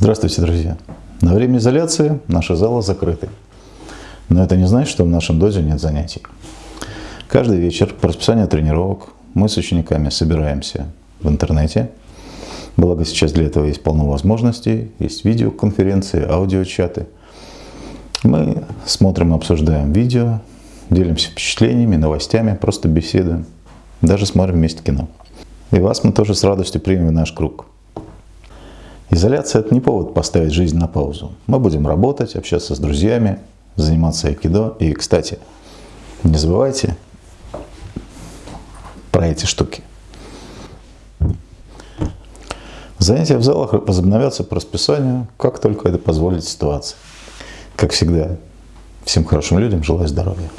Здравствуйте, друзья! На время изоляции наши залы закрыты. Но это не значит, что в нашем дозе нет занятий. Каждый вечер по расписанию тренировок мы с учениками собираемся в интернете. Благо сейчас для этого есть полно возможностей. Есть видеоконференции, аудиочаты. Мы смотрим, обсуждаем видео, делимся впечатлениями, новостями, просто беседуем. Даже смотрим вместе кино. И вас мы тоже с радостью примем в наш круг. Изоляция – это не повод поставить жизнь на паузу. Мы будем работать, общаться с друзьями, заниматься айкидо. И, кстати, не забывайте про эти штуки. Занятия в залах возобновятся по расписанию, как только это позволит ситуация. Как всегда, всем хорошим людям желаю здоровья.